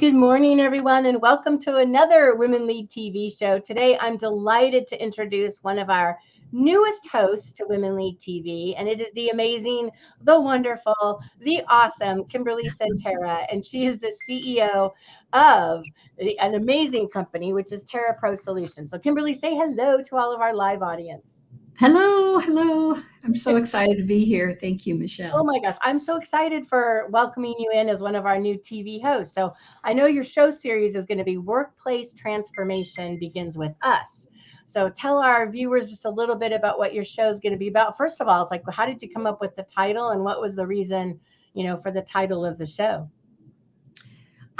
Good morning, everyone, and welcome to another Women Lead TV show. Today, I'm delighted to introduce one of our newest hosts to Women Lead TV, and it is the amazing, the wonderful, the awesome Kimberly Centera, and she is the CEO of an amazing company, which is Terra Pro Solutions. So, Kimberly, say hello to all of our live audience. Hello, hello. I'm so excited to be here. Thank you, Michelle. Oh my gosh, I'm so excited for welcoming you in as one of our new TV hosts. So I know your show series is going to be Workplace Transformation Begins with Us. So tell our viewers just a little bit about what your show is going to be about. First of all, it's like, how did you come up with the title and what was the reason, you know, for the title of the show?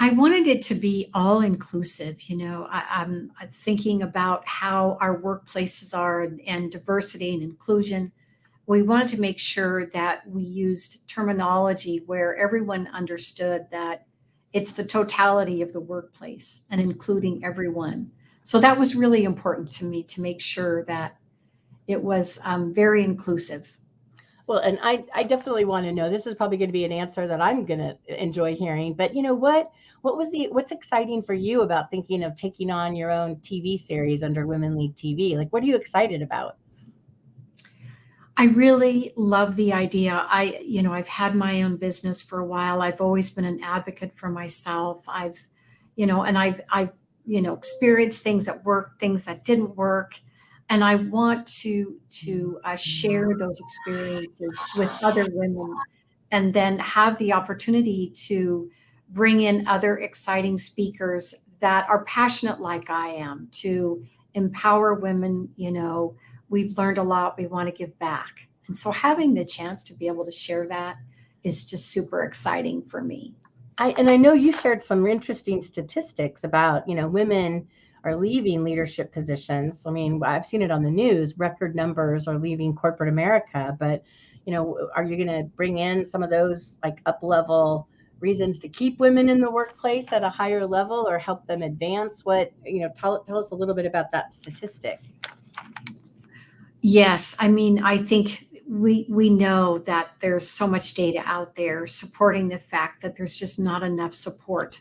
I wanted it to be all inclusive. You know, I, am thinking about how our workplaces are and, and, diversity and inclusion. We wanted to make sure that we used terminology where everyone understood that it's the totality of the workplace and including everyone. So that was really important to me to make sure that it was um, very inclusive. Well, and I, I definitely want to know. This is probably going to be an answer that I'm going to enjoy hearing. But you know what? what was the what's exciting for you about thinking of taking on your own TV series under Women Lead TV? Like, what are you excited about? I really love the idea. I, you know, I've had my own business for a while. I've always been an advocate for myself. I've, you know, and I've, I've, you know, experienced things that worked, things that didn't work, and I want to to uh, share those experiences with other women, and then have the opportunity to bring in other exciting speakers that are passionate like I am to empower women. You know, we've learned a lot, we want to give back. And so having the chance to be able to share that is just super exciting for me. I, and I know you shared some interesting statistics about, you know, women are leaving leadership positions. I mean, I've seen it on the news, record numbers are leaving corporate America, but you know, are you going to bring in some of those like up level reasons to keep women in the workplace at a higher level or help them advance? What, you know, tell, tell us a little bit about that statistic. Yes, I mean, I think we we know that there's so much data out there supporting the fact that there's just not enough support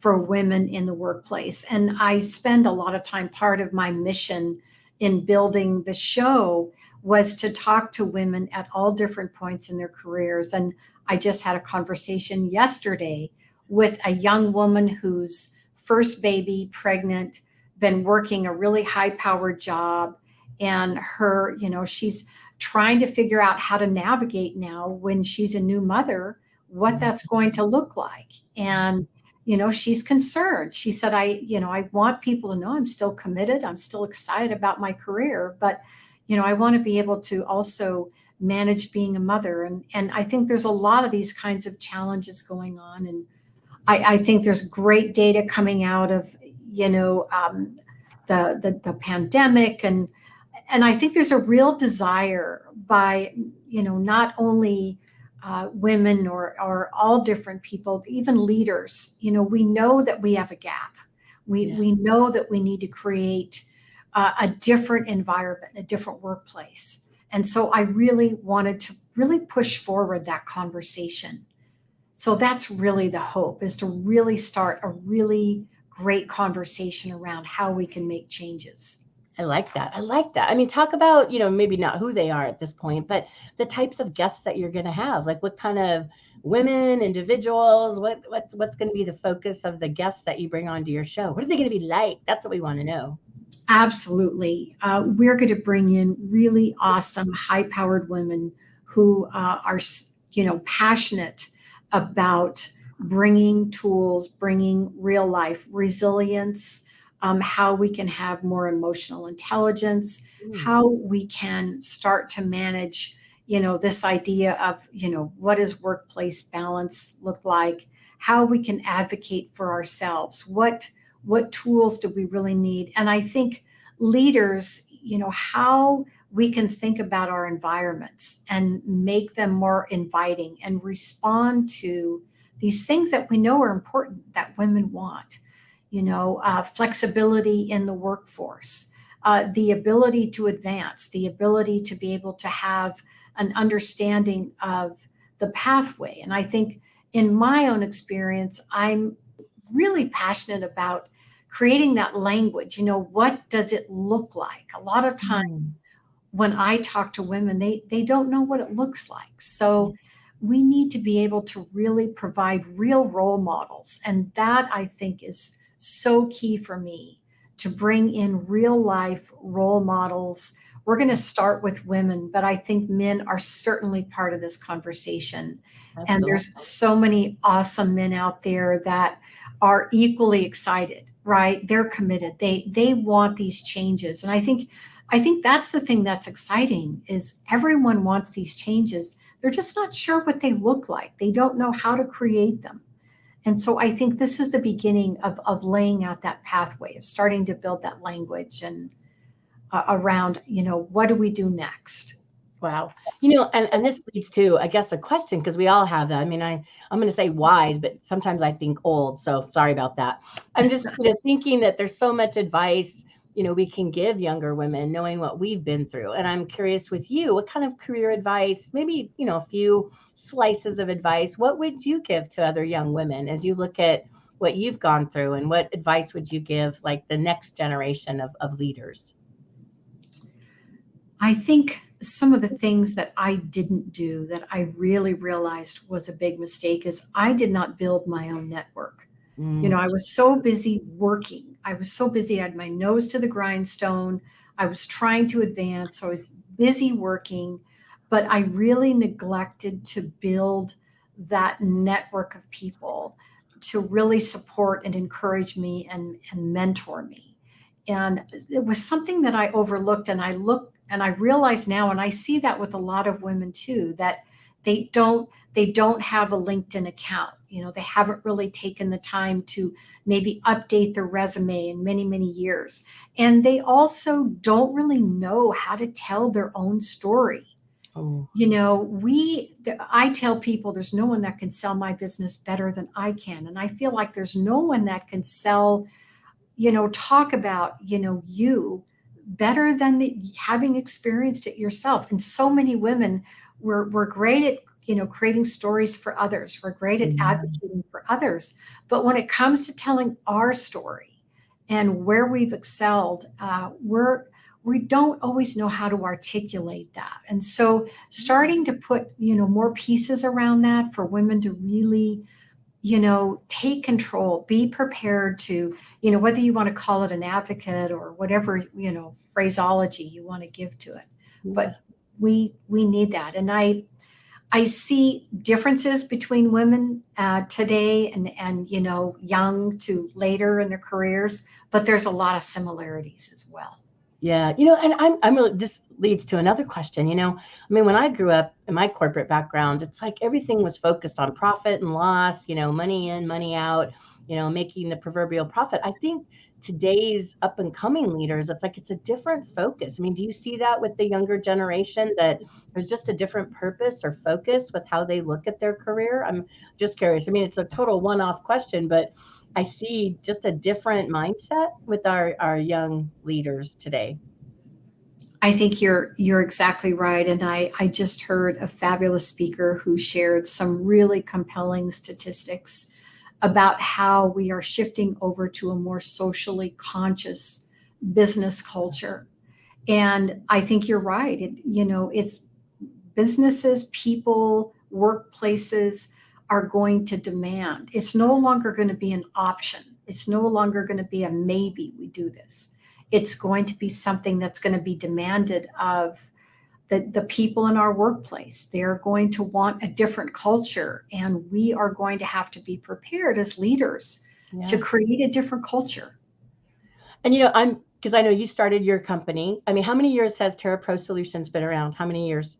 for women in the workplace. And I spend a lot of time part of my mission in building the show was to talk to women at all different points in their careers and I just had a conversation yesterday with a young woman whose first baby, pregnant, been working a really high powered job. And her, you know, she's trying to figure out how to navigate now when she's a new mother, what mm-hmm. that's going to look like. And, you know, she's concerned. She said, I, you know, I want people to know I'm still committed. I'm still excited about my career, but, you know, I want to be able to also manage being a mother. And, and I think there's a lot of these kinds of challenges going on. And I, I think there's great data coming out of, you know, um, the, the, the pandemic. And, and I think there's a real desire by, you know, not only uh, women or, or all different people, even leaders, you know, we know that we have a gap. We, yeah. we know that we need to create uh, a different environment, a different workplace. And so I really wanted to really push forward that conversation. So that's really the hope is to really start a really great conversation around how we can make changes. I like that. I like that. I mean, talk about, you know, maybe not who they are at this point, but the types of guests that you're going to have. Like what kind of women, individuals, what what's what's going to be the focus of the guests that you bring onto your show? What are they going to be like? That's what we want to know. Absolutely. Uh, we're going to bring in really awesome, high powered women who uh, are, you know, passionate about bringing tools, bringing real life resilience, um, how we can have more emotional intelligence, mm. how we can start to manage, you know, this idea of, you know, what does workplace balance look like, how we can advocate for ourselves, what what tools do we really need? And I think leaders, you know, how we can think about our environments and make them more inviting and respond to these things that we know are important that women want. You know, uh, flexibility in the workforce, uh, the ability to advance, the ability to be able to have an understanding of the pathway. And I think in my own experience, I'm really passionate about creating that language. You know, what does it look like? A lot of times mm. when I talk to women, they they don't know what it looks like. So we need to be able to really provide real role models. And that I think is so key for me to bring in real life role models. We're going to start with women, but I think men are certainly part of this conversation. Absolutely. And there's so many awesome men out there that are equally excited, right? They're committed. They they want these changes. And I think I think that's the thing that's exciting is everyone wants these changes. They're just not sure what they look like. They don't know how to create them. And so I think this is the beginning of, of laying out that pathway, of starting to build that language and uh, around, you know, what do we do next? Wow. You know, and, and this leads to, I guess, a question because we all have that. I mean, I, I'm going to say wise, but sometimes I think old. So sorry about that. I'm just you know, thinking that there's so much advice, you know, we can give younger women knowing what we've been through. And I'm curious with you, what kind of career advice, maybe, you know, a few slices of advice, what would you give to other young women as you look at what you've gone through and what advice would you give like the next generation of, of leaders? I think some of the things that I didn't do that I really realized was a big mistake is I did not build my own network. Mm. You know, I mm. was so busy working. I was so busy. I had my nose to the grindstone. I was trying to advance. I was busy working, but I really neglected to build that network of people to really support and encourage me and, and mentor me. And it was something that I overlooked. And I look and I realize now, and I see that with a lot of women too, that they don't they don't have a LinkedIn account. You know, they haven't really taken the time to maybe update their resume in many, many years. And they also don't really know how to tell their own story. Oh. You know, we, I tell people there's no one that can sell my business better than I can. And I feel like there's no one that can sell, you know, talk about, you know, you better than the, having experienced it yourself. And so many women were, were great at you know creating stories for others. We're great at mm-hmm. advocating for others. But when it comes to telling our story and where we've excelled uh, we're we don't always know how to articulate that. And so starting to put you know more pieces around that for women to really you know, take control, be prepared to, you know, whether you want to call it an advocate or whatever, you know, phraseology you want to give to it. But we we need that. And I I see differences between women uh, today and and you know, young to later in their careers, but there's a lot of similarities as well. Yeah, you know, and I'm I'm really, this leads to another question. You know, I mean, when I grew up in my corporate background, it's like everything was focused on profit and loss. You know, money in, money out. You know, making the proverbial profit. I think today's up and coming leaders, it's like it's a different focus. I mean, do you see that with the younger generation that there's just a different purpose or focus with how they look at their career? I'm just curious. I mean, it's a total one-off question, but I see just a different mindset with our, our young leaders today. I think you're you're exactly right. And I, I just heard a fabulous speaker who shared some really compelling statistics about how we are shifting over to a more socially conscious business culture. And I think you're right. It, you know, it's businesses, people, workplaces, are going to demand. It's no longer going to be an option. It's no longer going to be a maybe we do this. It's going to be something that's going to be demanded of the, the people in our workplace. They're going to want a different culture, and we are going to have to be prepared as leaders yeah. to create a different culture. And you know, I'm because I know you started your company. I mean, how many years has Terra Pro Solutions been around? How many years?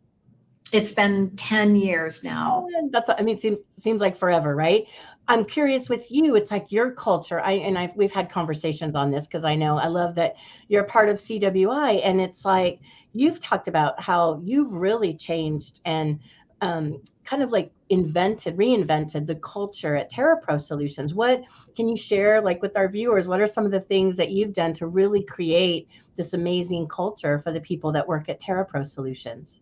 It's been 10 years now. Oh, that's, I mean, it seems, seems like forever, right? I'm curious with you, it's like your culture. I, and I've, we've had conversations on this because I know I love that you're part of CWI and it's like, you've talked about how you've really changed and um, kind of like invented, reinvented the culture at TerraPro Solutions. What can you share, like with our viewers? What are some of the things that you've done to really create this amazing culture for the people that work at TerraPro Solutions?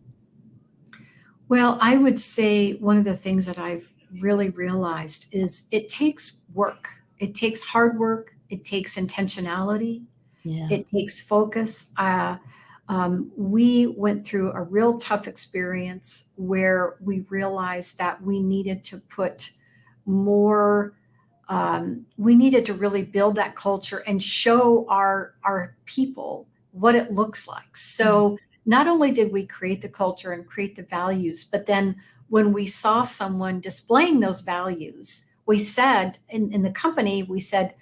Well, I would say one of the things that I've really realized is it takes work. it takes hard work, it takes intentionality, Yeah. it takes focus. Uh, um, we went through a real tough experience where we realized that we needed to put more um, we needed to really build that culture and show our our people what it looks like. So not only did we create the culture and create the values but then when we saw someone displaying those values we said in, in the company we said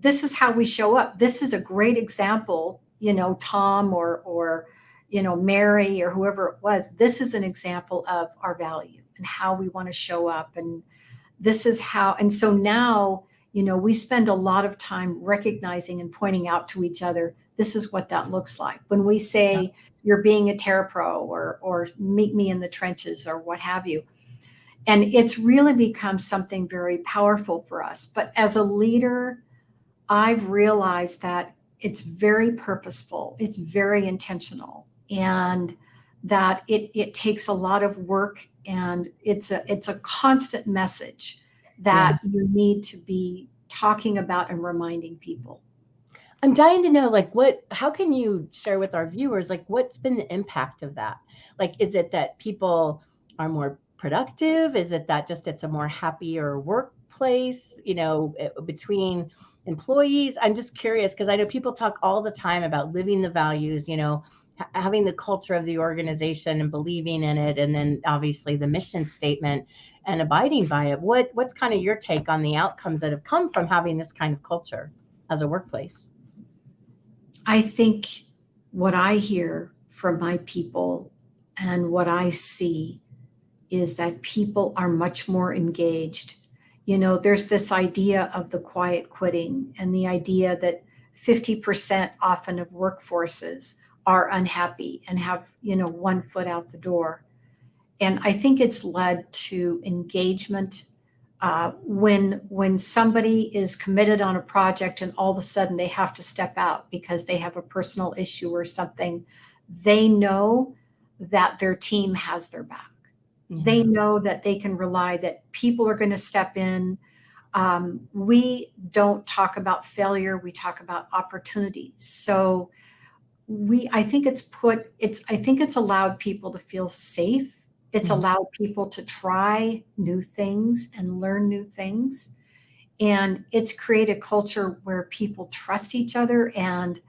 this is how we show up. This is a great example you know tom or or you know mary or whoever it was this is an example of our value and how we want to show up and this is how and so now you know we spend a lot of time recognizing and pointing out to each other this is what that looks like. When we say Yeah. you're being a terrapro or or meet me in the trenches or what have you. And it's really become something very powerful for us. But as a leader i've realized that it's very purposeful it's very intentional and that it it takes a lot of work and it's a it's a constant message that you need to be talking about and reminding people I'm dying to know, like, what, how can you share with our viewers, like, what's been the impact of that? Like, is it that people are more productive? Is it that just it's a more happier workplace, you know, eh, between employees? I'm just curious because I know people talk all the time about living the values, you know, having the culture of the organization and believing in it, and then obviously the mission statement and abiding by it. What, what's kind of your take on the outcomes that have come from having this kind of culture as a workplace? I think what I hear from my people and what I see is that people are much more engaged. You know, there's this idea of the quiet quitting and the idea that 50% often of workforces are unhappy and have, you know, one foot out the door. And I think it's led to engagement uh, when when somebody is committed on a project and all of a sudden they have to step out because they have a personal issue or something, they know that their team has their back. They know that they can rely that people are going to step in. Um, we don't talk about failure; we talk about opportunities. So we, I think it's put it's I think it's allowed people to feel safe it's Mhm. allowed people to try new things and learn new things. And it's created a culture where people trust each other and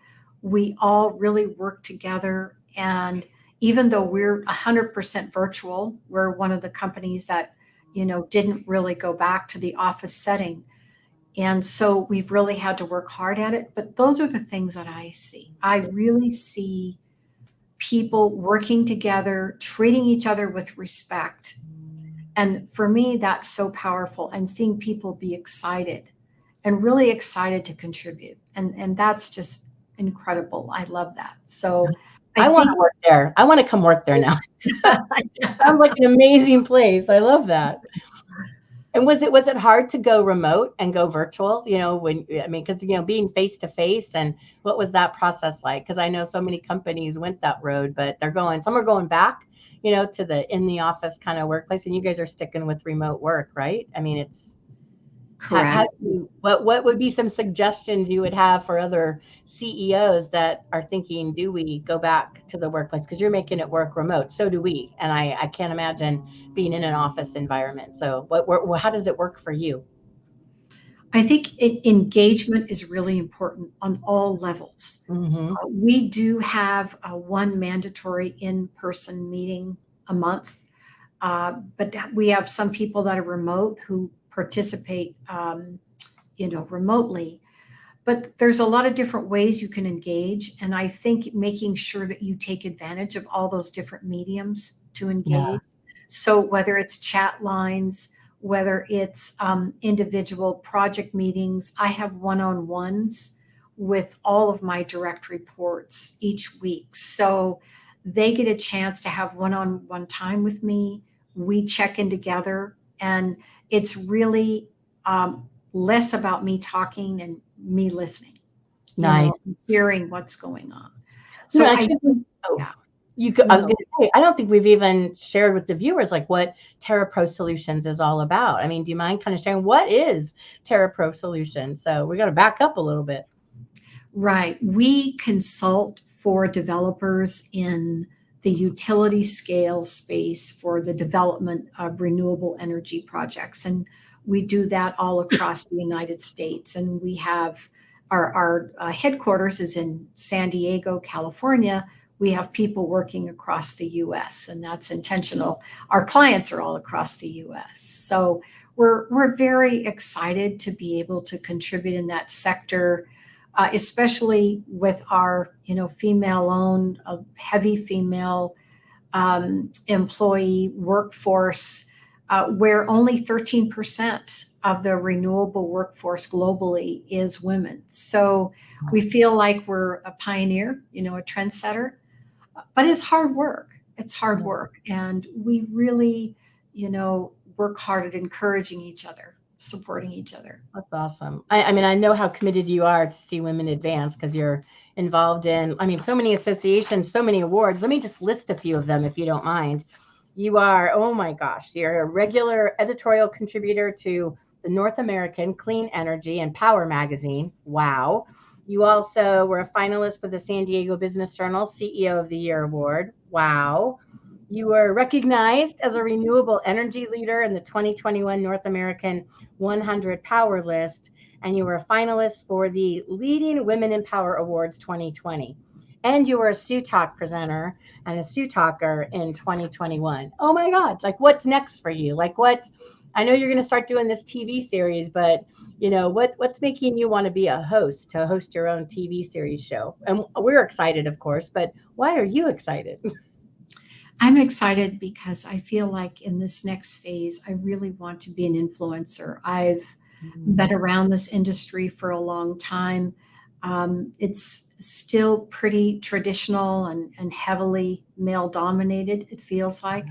we all really work together. And even though we're 100% virtual, we're one of the companies that, you know, didn't really go back to the office setting. And so we've really had to work hard at it. But those are the things that I see. I really see people working together, treating each other with respect. And for me, that's so powerful. And seeing people be excited and really excited to contribute. And, and that's just incredible. I love that. So I, want to work there. I want to come work there now. Sounds like an amazing place. I love that. And was it was it hard to go remote and go virtual? You know, when I mean, because you know, being face to face, and what was that process like? Because I know so many companies went that road, but they're going. Some are going back, you know, to the in the office kind of workplace, and you guys are sticking with remote work, right? I mean, it's correct. how do you- what what would be some suggestions you would have for other CEOs that are thinking, do we go back to the workplace? Because you're making it work remote, so do we, and I I can't imagine being in an office environment. So what, what how does it work for you? I think it, engagement is really important on all levels. Mm-hmm. Uh, We do have one mandatory in-person meeting a month, uh, but we have some people that are remote who participate, um, you know, remotely. But there's a lot of different ways you can engage, and I think making sure that you take advantage of all those different mediums to engage. Yeah. So whether it's chat lines, whether it's um, individual project meetings, I have one-on-ones with all of my direct reports each week. So they get a chance to have one on one time with me. We check in together, and it's really um, less about me talking and me listening, you know, Nice. hearing what's going on. So So I I, think, oh, yeah. You could, I was going to say, I don't think we've even shared with the viewers like what terra pro Solutions is all about. I mean, do you mind kind of sharing what is terra pro Solutions? So we're going to back up a little bit. Right. We consult for developers in the utility scale space for the development of renewable energy projects. And we do that all across the United States. And we have our, our uh, headquarters is in San Diego, California. We have people working across the US, and that's intentional. Our clients are all across the US. So we're, we're very excited to be able to contribute in that sector uh, especially with our you know female owned uh, heavy female um, employee workforce uh, where only 13% of the renewable workforce globally is women. So we feel like we're a pioneer you know a trendsetter but it's hard work. It's hard work and we really you know work hard at encouraging each other supporting each other. That's awesome. I, I mean, I know how committed you are to see women advance because you're involved in, I mean, so many associations, so many awards. Let me just list a few of them if you don't mind. You are, oh my gosh, you're a regular editorial contributor to the North American Clean Energy and Power magazine. Wow. You also were a finalist for the San Diego Business Journal CEO of the Year Award. Wow. You were recognized as a renewable energy leader in the 2021 North American 100 Power List, and you were a finalist for the Leading Women in Power Awards 2020. And you were a Sue Talk presenter and a Sue Talker in 2021. Oh my God, like what's next for you? Like what's, I know you're going to start doing this TV series, but you know what what's making you want to be a host to host your own TV series show? And we're excited, of course, but why are you excited? I'm excited because I feel like in this next phase, I really want to be an influencer. I've mm-hmm. been around this industry for a long time. Um, it's still pretty traditional and, and heavily male dominated, it feels like.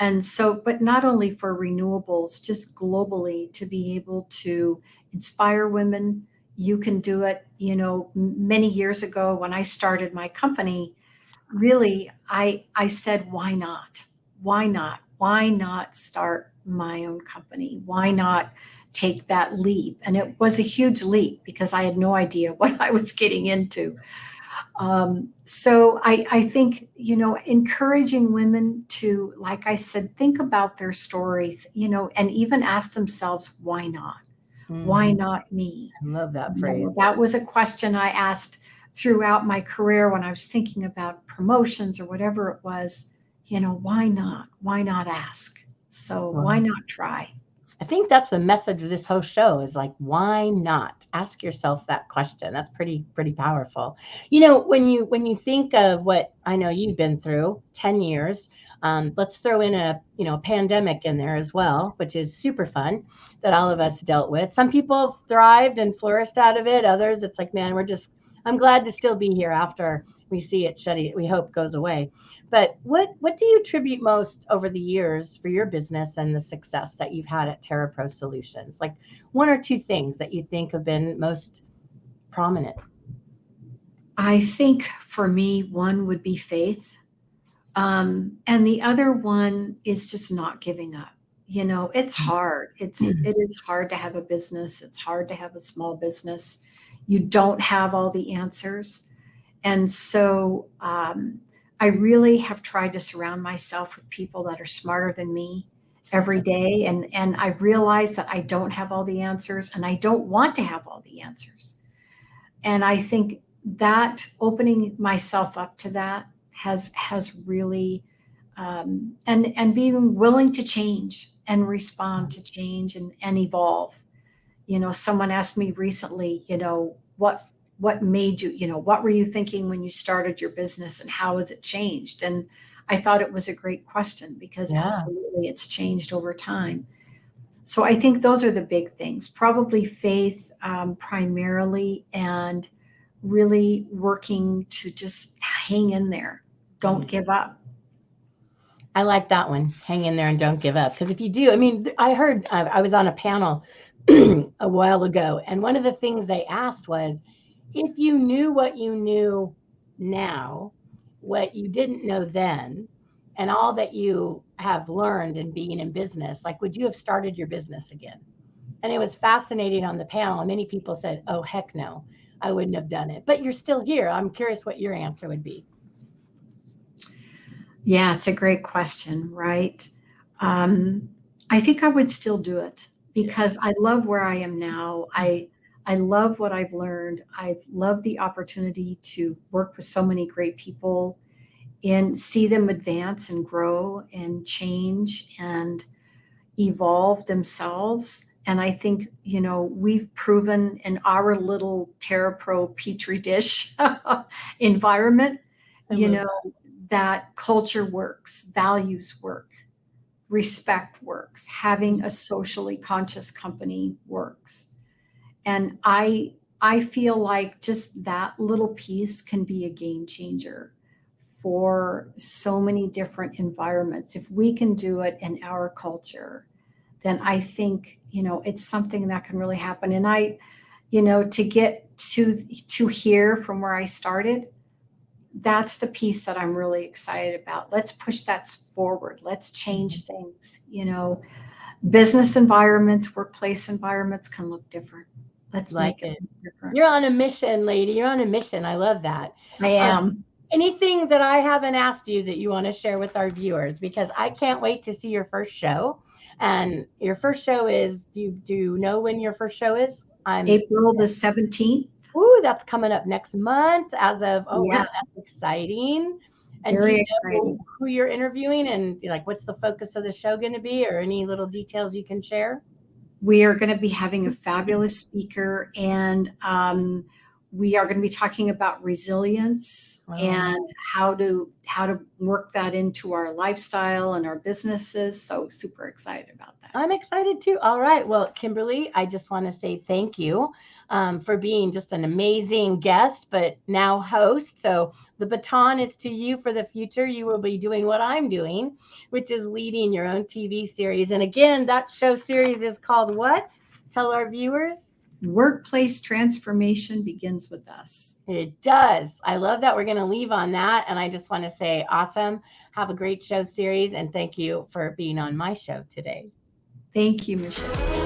And so, but not only for renewables, just globally to be able to inspire women. You can do it. You know, many years ago when I started my company, really I I said why not? Why not? Why not start my own company? Why not take that leap? And it was a huge leap because I had no idea what I was getting into. Um, so I, I think, you know, encouraging women to, like I said, think about their story, you know, and even ask themselves, why not? Mm. Why not me? I love that phrase. You know, that was a question I asked throughout my career when I was thinking about promotions or whatever it was, you know, why not? Why not ask? So why not try? I think that's the message of this whole show is like, why not? Ask yourself that question. That's pretty, pretty powerful. You know, when you when you think of what I know you've been through, 10 years, um, let's throw in a you know pandemic in there as well, which is super fun that all of us dealt with. Some people thrived and flourished out of it. Others, it's like, man, we're just I'm glad to still be here after we see it shutting. We hope goes away. But what what do you attribute most over the years for your business and the success that you've had at TerraPro Solutions? Like one or two things that you think have been most prominent. I think for me, one would be faith. Um, and the other one is just not giving up. You know, it's hard. It's mm-hmm. it is hard to have a business. It's hard to have a small business you don't have all the answers. And so um, I really have tried to surround myself with people that are smarter than me every day. And, and I realize that I don't have all the answers and I don't want to have all the answers. And I think that opening myself up to that has has really um, and and being willing to change and respond to change and, and evolve you know someone asked me recently you know what what made you you know what were you thinking when you started your business and how has it changed and i thought it was a great question because yeah. absolutely it's changed over time so i think those are the big things probably faith um, primarily and really working to just hang in there don't mm-hmm. give up I like that one. Hang in there and don't give up. Because if you do, I mean, I heard I was on a panel a while ago. And one of the things they asked was if you knew what you knew now, what you didn't know then and all that you have learned in being in business, like would you have started your business again? And it was fascinating on the panel. And many people said, oh, heck no, I wouldn't have done it. But you're still here. I'm curious what your answer would be. Yeah, it's a great question, right? Um, I think I would still do it because I love where I am now. I I love what I've learned. I've loved the opportunity to work with so many great people and see them advance and grow and change and evolve themselves. And I think, you know, we've proven in our little TerraPro Petri dish environment, you know, that culture works, values work, respect works, having a socially conscious company works. And I I feel like just that little piece can be a game changer for so many different environments. If we can do it in our culture, then I think, you know, it's something that can really happen. And I, you know, to get to to here from where I started, that's the piece that I'm really excited about. Let's push that forward. Let's change mm-hmm. things. You know, business environments, workplace environments can look different. Let's like it. it You're on a mission, lady. You're on a mission. I love that. I um, am. Um, anything that I haven't asked you that you want to share with our viewers? Because I can't wait to see your first show. And your first show is do you do you know when your first show is? I'm April the 17th. Ooh, that's coming up next month. As of oh, yes. wow, that's exciting. And Very exciting. Who you're interviewing and like what's the focus of the show going to be, or any little details you can share? We are going to be having a fabulous speaker, and um, we are going to be talking about resilience wow. and how to how to work that into our lifestyle and our businesses. So super excited about that. I'm excited too. All right. Well, Kimberly, I just want to say thank you um, for being just an amazing guest, but now host. So the baton is to you for the future. You will be doing what I'm doing, which is leading your own TV series. And again, that show series is called what? Tell our viewers. Workplace transformation begins with us. It does. I love that we're going to leave on that. And I just want to say, awesome. Have a great show series. And thank you for being on my show today. Thank you, Michelle.